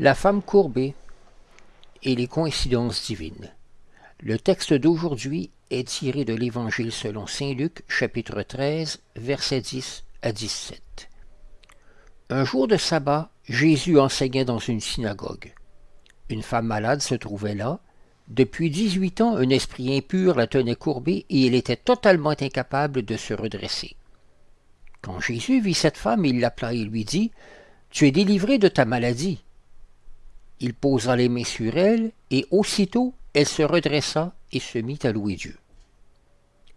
La femme courbée et les coïncidences divines. Le texte d'aujourd'hui est tiré de l'Évangile selon Saint Luc, chapitre 13, versets 10 à 17. Un jour de sabbat, Jésus enseignait dans une synagogue. Une femme malade se trouvait là. Depuis dix-huit ans, un esprit impur la tenait courbée et elle était totalement incapable de se redresser. Quand Jésus vit cette femme, il l'appela et lui dit Tu es délivrée de ta maladie. Il posa les mains sur elle, et aussitôt elle se redressa et se mit à louer Dieu.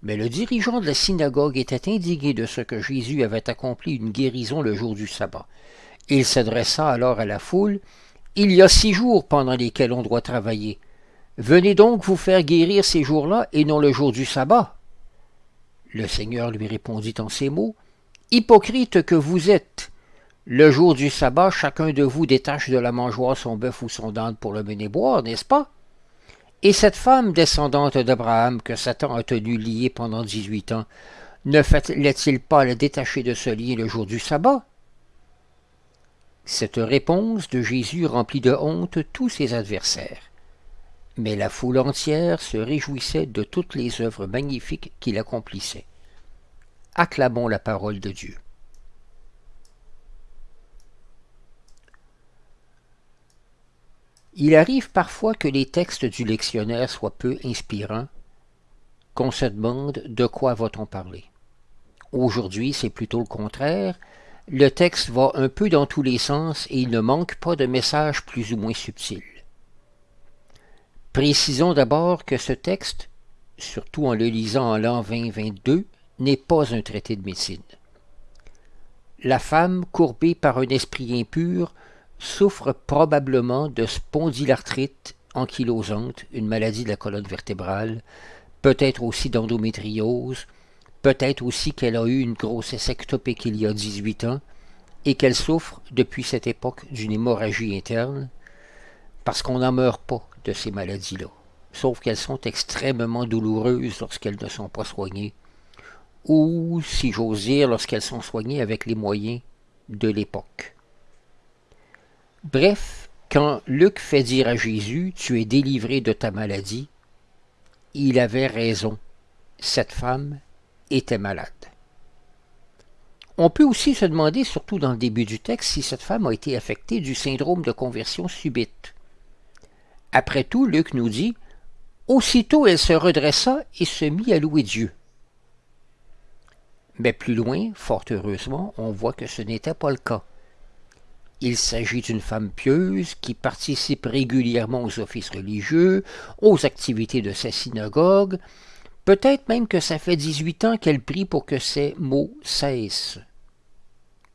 Mais le dirigeant de la synagogue était indigné de ce que Jésus avait accompli une guérison le jour du sabbat. Il s'adressa alors à la foule. Il y a six jours pendant lesquels on doit travailler. Venez donc vous faire guérir ces jours-là et non le jour du sabbat. Le Seigneur lui répondit en ces mots. Hypocrite que vous êtes. Le jour du sabbat, chacun de vous détache de la mangeoire son bœuf ou son dinde pour le mener boire, n'est-ce pas? Et cette femme descendante d'Abraham que Satan a tenue liée pendant dix-huit ans, ne fallait-il pas la détacher de ce lien le jour du sabbat? Cette réponse de Jésus remplit de honte tous ses adversaires. Mais la foule entière se réjouissait de toutes les œuvres magnifiques qu'il accomplissait. Acclamons la parole de Dieu. Il arrive parfois que les textes du lectionnaire soient peu inspirants, qu'on se demande de quoi va-t-on parler. Aujourd'hui, c'est plutôt le contraire. Le texte va un peu dans tous les sens et il ne manque pas de messages plus ou moins subtils. Précisons d'abord que ce texte, surtout en le lisant en l'an 2022, n'est pas un traité de médecine. La femme, courbée par un esprit impur, souffre probablement de spondylarthrite ankylosante, une maladie de la colonne vertébrale, peut-être aussi d'endométriose, peut-être aussi qu'elle a eu une grossesse ectopique il y a 18 ans et qu'elle souffre depuis cette époque d'une hémorragie interne, parce qu'on n'en meurt pas de ces maladies-là, sauf qu'elles sont extrêmement douloureuses lorsqu'elles ne sont pas soignées, ou, si j'ose dire, lorsqu'elles sont soignées avec les moyens de l'époque. Bref, quand Luc fait dire à Jésus, tu es délivré de ta maladie, il avait raison. Cette femme était malade. On peut aussi se demander, surtout dans le début du texte, si cette femme a été affectée du syndrome de conversion subite. Après tout, Luc nous dit Aussitôt elle se redressa et se mit à louer Dieu. Mais plus loin, fort heureusement, on voit que ce n'était pas le cas. Il s'agit d'une femme pieuse qui participe régulièrement aux offices religieux, aux activités de sa synagogue. Peut-être même que ça fait 18 ans qu'elle prie pour que ces mots cessent.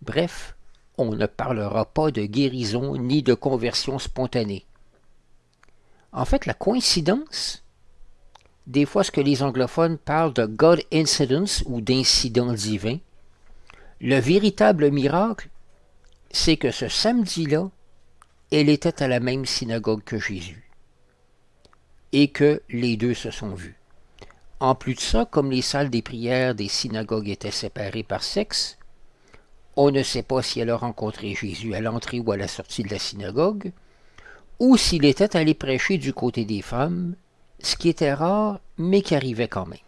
Bref, on ne parlera pas de guérison ni de conversion spontanée. En fait, la coïncidence, des fois ce que les anglophones parlent de God incidence ou d'incident divin, le véritable miracle, c'est que ce samedi-là, elle était à la même synagogue que Jésus. Et que les deux se sont vus. En plus de ça, comme les salles des prières des synagogues étaient séparées par sexe, on ne sait pas si elle a rencontré Jésus à l'entrée ou à la sortie de la synagogue, ou s'il était allé prêcher du côté des femmes, ce qui était rare, mais qui arrivait quand même.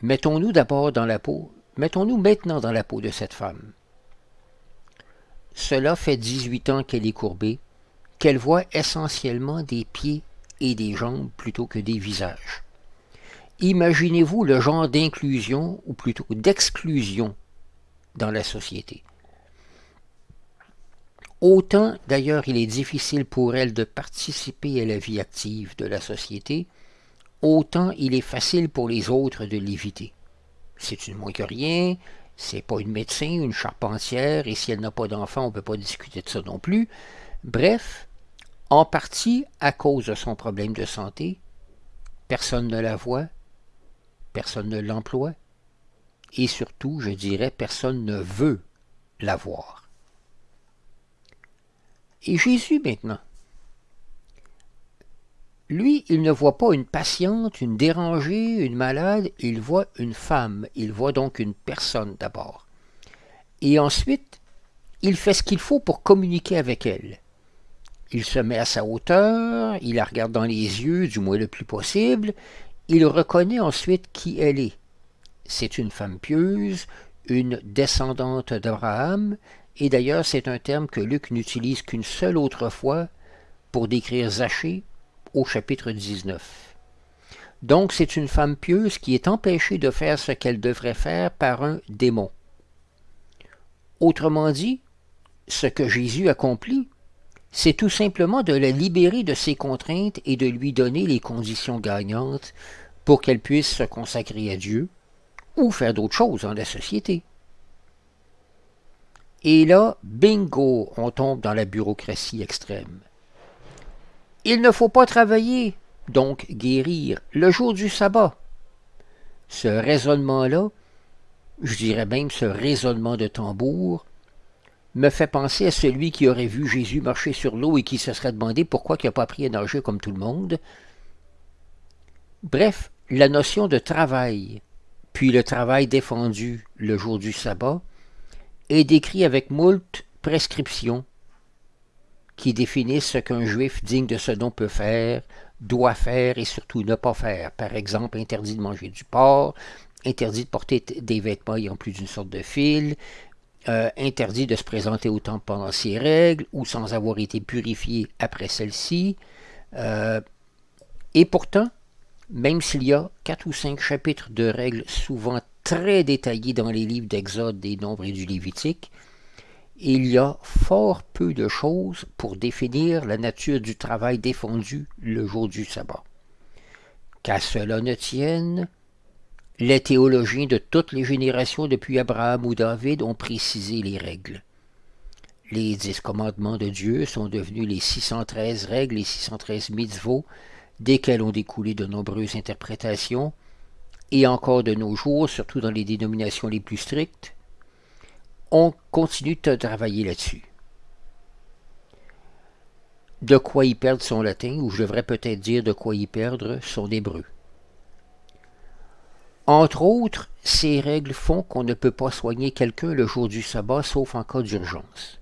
Mettons-nous d'abord dans la peau Mettons-nous maintenant dans la peau de cette femme. Cela fait 18 ans qu'elle est courbée, qu'elle voit essentiellement des pieds et des jambes plutôt que des visages. Imaginez-vous le genre d'inclusion, ou plutôt d'exclusion, dans la société. Autant d'ailleurs il est difficile pour elle de participer à la vie active de la société, autant il est facile pour les autres de l'éviter c'est une moins que rien, c'est pas une médecin, une charpentière, et si elle n'a pas d'enfant, on ne peut pas discuter de ça non plus. Bref, en partie à cause de son problème de santé, personne ne la voit, personne ne l'emploie, et surtout, je dirais, personne ne veut la voir. Et Jésus maintenant, lui, il ne voit pas une patiente, une dérangée, une malade, il voit une femme, il voit donc une personne d'abord. Et ensuite, il fait ce qu'il faut pour communiquer avec elle. Il se met à sa hauteur, il la regarde dans les yeux, du moins le plus possible, il reconnaît ensuite qui elle est. C'est une femme pieuse, une descendante d'Abraham, et d'ailleurs c'est un terme que Luc n'utilise qu'une seule autre fois pour décrire Zachée au chapitre 19. Donc c'est une femme pieuse qui est empêchée de faire ce qu'elle devrait faire par un démon. Autrement dit, ce que Jésus accomplit, c'est tout simplement de la libérer de ses contraintes et de lui donner les conditions gagnantes pour qu'elle puisse se consacrer à Dieu ou faire d'autres choses dans la société. Et là, bingo, on tombe dans la bureaucratie extrême. Il ne faut pas travailler, donc guérir, le jour du sabbat. Ce raisonnement-là, je dirais même ce raisonnement de tambour, me fait penser à celui qui aurait vu Jésus marcher sur l'eau et qui se serait demandé pourquoi il n'a pas appris à comme tout le monde. Bref, la notion de travail, puis le travail défendu le jour du sabbat, est décrit avec moult prescriptions qui définissent ce qu'un juif digne de ce nom peut faire, doit faire et surtout ne pas faire. Par exemple, interdit de manger du porc, interdit de porter des vêtements ayant plus d'une sorte de fil, euh, interdit de se présenter au temple pendant ses règles ou sans avoir été purifié après celle-ci. Euh, et pourtant, même s'il y a quatre ou cinq chapitres de règles souvent très détaillés dans les livres d'Exode, des Nombres et du Lévitique, il y a fort peu de choses pour définir la nature du travail défendu le jour du sabbat. Qu'à cela ne tienne, les théologiens de toutes les générations depuis Abraham ou David ont précisé les règles. Les dix commandements de Dieu sont devenus les 613 règles et 613 mitzvot, desquels ont découlé de nombreuses interprétations, et encore de nos jours, surtout dans les dénominations les plus strictes, on continue de travailler là-dessus. De quoi y perdre son latin, ou je devrais peut-être dire de quoi y perdre son hébreu. Entre autres, ces règles font qu'on ne peut pas soigner quelqu'un le jour du sabbat sauf en cas d'urgence.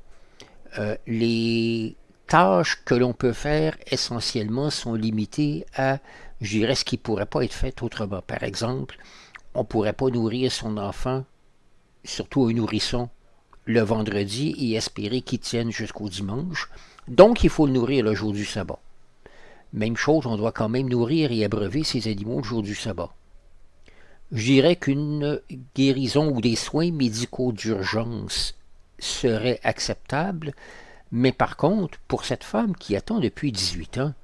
Euh, les tâches que l'on peut faire essentiellement sont limitées à, je dirais, ce qui ne pourrait pas être fait autrement. Par exemple, on ne pourrait pas nourrir son enfant, surtout un nourrisson, le vendredi et espérer qu'il tienne jusqu'au dimanche. Donc, il faut le nourrir le jour du sabbat. Même chose, on doit quand même nourrir et abreuver ses animaux le jour du sabbat. Je dirais qu'une guérison ou des soins médicaux d'urgence seraient acceptables, mais par contre, pour cette femme qui attend depuis 18 ans,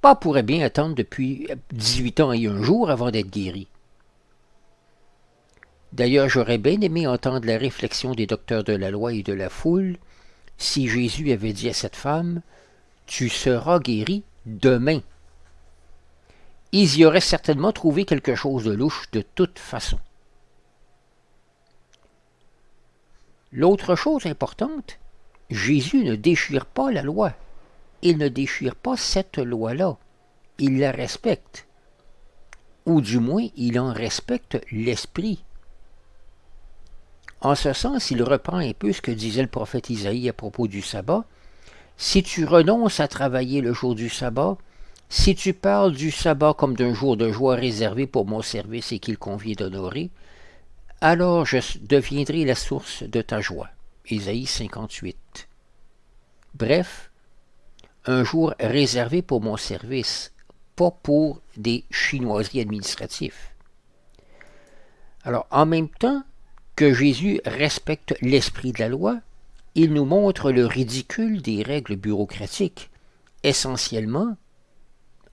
pas pourrait bien attendre depuis 18 ans et un jour avant d'être guérie. D'ailleurs, j'aurais bien aimé entendre la réflexion des docteurs de la loi et de la foule si Jésus avait dit à cette femme Tu seras guérie demain ils y auraient certainement trouvé quelque chose de louche de toute façon. L'autre chose importante, Jésus ne déchire pas la loi. Il ne déchire pas cette loi-là. Il la respecte. Ou du moins, il en respecte l'esprit. En ce sens, il reprend un peu ce que disait le prophète Isaïe à propos du sabbat. Si tu renonces à travailler le jour du sabbat, si tu parles du sabbat comme d'un jour de joie réservé pour mon service et qu'il convient d'honorer, alors je deviendrai la source de ta joie. Ésaïe 58. Bref, un jour réservé pour mon service, pas pour des chinoiseries administratifs. Alors, en même temps que Jésus respecte l'esprit de la loi, il nous montre le ridicule des règles bureaucratiques, essentiellement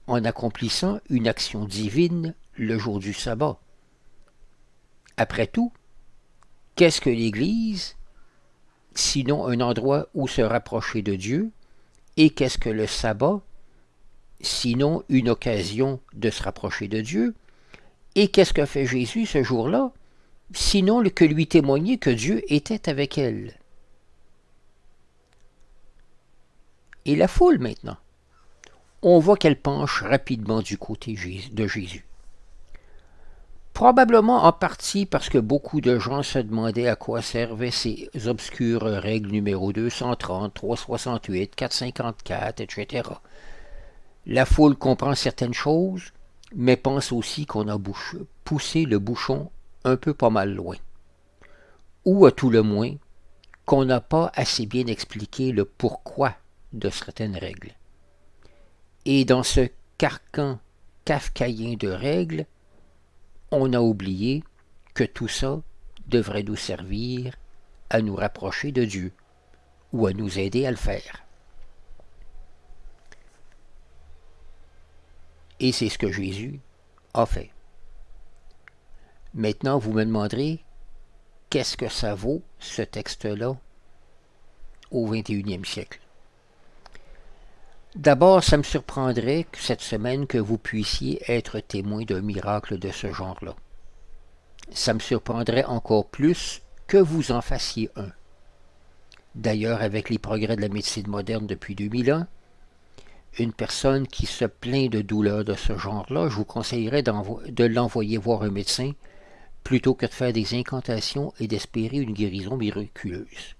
en accomplissant une action divine le jour du sabbat. Après tout, qu'est-ce que l'Église sinon un endroit où se rapprocher de Dieu, et qu'est-ce que le sabbat sinon une occasion de se rapprocher de Dieu, et qu'est-ce que fait Jésus ce jour-là? Sinon que lui témoigner que Dieu était avec elle. Et la foule maintenant on voit qu'elle penche rapidement du côté de Jésus. Probablement en partie parce que beaucoup de gens se demandaient à quoi servaient ces obscures règles numéro 230, 368, 454, etc. La foule comprend certaines choses, mais pense aussi qu'on a poussé le bouchon un peu pas mal loin. Ou à tout le moins, qu'on n'a pas assez bien expliqué le pourquoi de certaines règles. Et dans ce carcan kafkaïen de règles, on a oublié que tout ça devrait nous servir à nous rapprocher de Dieu ou à nous aider à le faire. Et c'est ce que Jésus a fait. Maintenant, vous me demanderez, qu'est-ce que ça vaut, ce texte-là, au 21e siècle? D'abord, ça me surprendrait cette semaine que vous puissiez être témoin d'un miracle de ce genre-là. Ça me surprendrait encore plus que vous en fassiez un. D'ailleurs, avec les progrès de la médecine moderne depuis 2000 ans, une personne qui se plaint de douleurs de ce genre-là, je vous conseillerais de l'envoyer voir un médecin plutôt que de faire des incantations et d'espérer une guérison miraculeuse.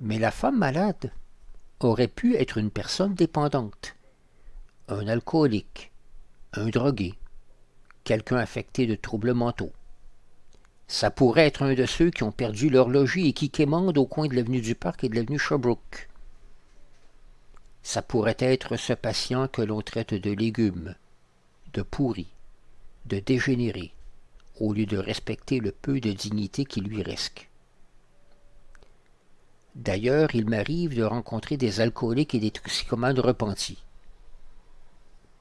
Mais la femme malade, aurait pu être une personne dépendante, un alcoolique, un drogué, quelqu'un affecté de troubles mentaux. Ça pourrait être un de ceux qui ont perdu leur logis et qui quémandent au coin de l'avenue du Parc et de l'avenue Sherbrooke. Ça pourrait être ce patient que l'on traite de légumes, de pourri, de dégénéré, au lieu de respecter le peu de dignité qui lui reste. D'ailleurs, il m'arrive de rencontrer des alcooliques et des toxicomanes repentis.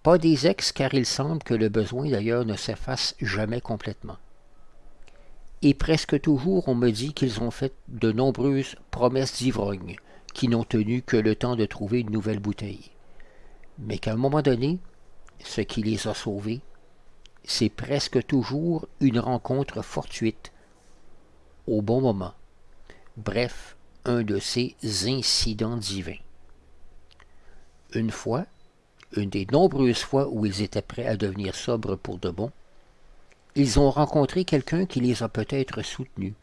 Pas des ex, car il semble que le besoin d'ailleurs ne s'efface jamais complètement. Et presque toujours on me dit qu'ils ont fait de nombreuses promesses d'ivrognes, qui n'ont tenu que le temps de trouver une nouvelle bouteille. Mais qu'à un moment donné, ce qui les a sauvés, c'est presque toujours une rencontre fortuite, au bon moment. Bref, un de ces incidents divins. Une fois, une des nombreuses fois où ils étaient prêts à devenir sobres pour de bon, ils ont rencontré quelqu'un qui les a peut-être soutenus,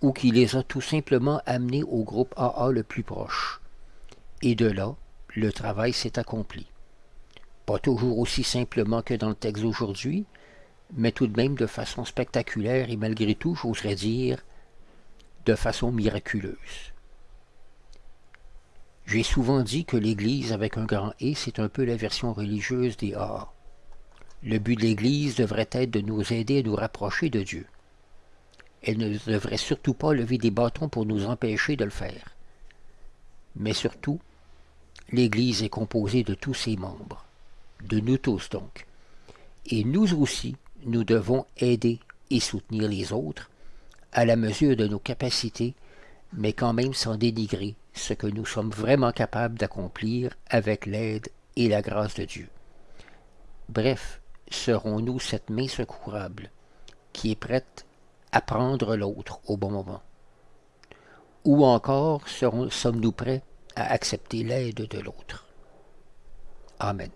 ou qui les a tout simplement amenés au groupe AA le plus proche. Et de là, le travail s'est accompli. Pas toujours aussi simplement que dans le texte d'aujourd'hui, mais tout de même de façon spectaculaire et malgré tout, j'oserais dire, de façon miraculeuse. J'ai souvent dit que l'Église avec un grand E, c'est un peu la version religieuse des A. Le but de l'Église devrait être de nous aider à nous rapprocher de Dieu. Elle ne devrait surtout pas lever des bâtons pour nous empêcher de le faire. Mais surtout, l'Église est composée de tous ses membres, de nous tous donc. Et nous aussi, nous devons aider et soutenir les autres à la mesure de nos capacités, mais quand même sans dénigrer ce que nous sommes vraiment capables d'accomplir avec l'aide et la grâce de Dieu. Bref, serons-nous cette main secourable qui est prête à prendre l'autre au bon moment? Ou encore sommes-nous prêts à accepter l'aide de l'autre? Amen.